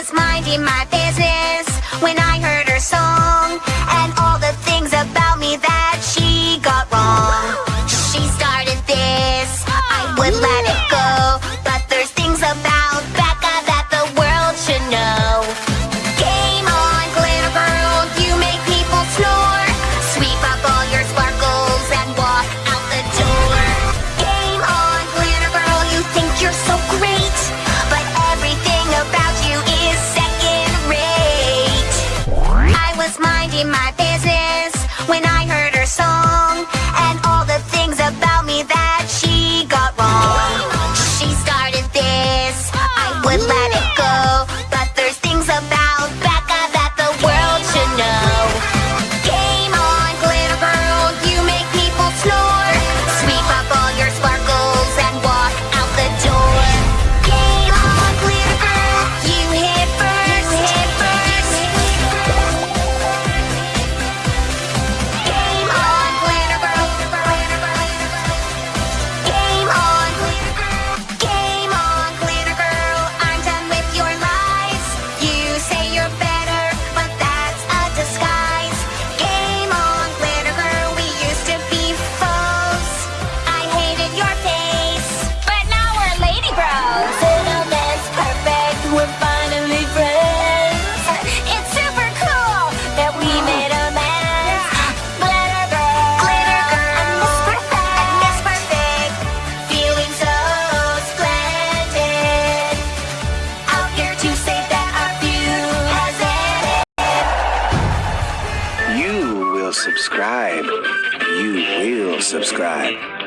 was minding my business when I. in my business When I heard her song. subscribe, you will subscribe.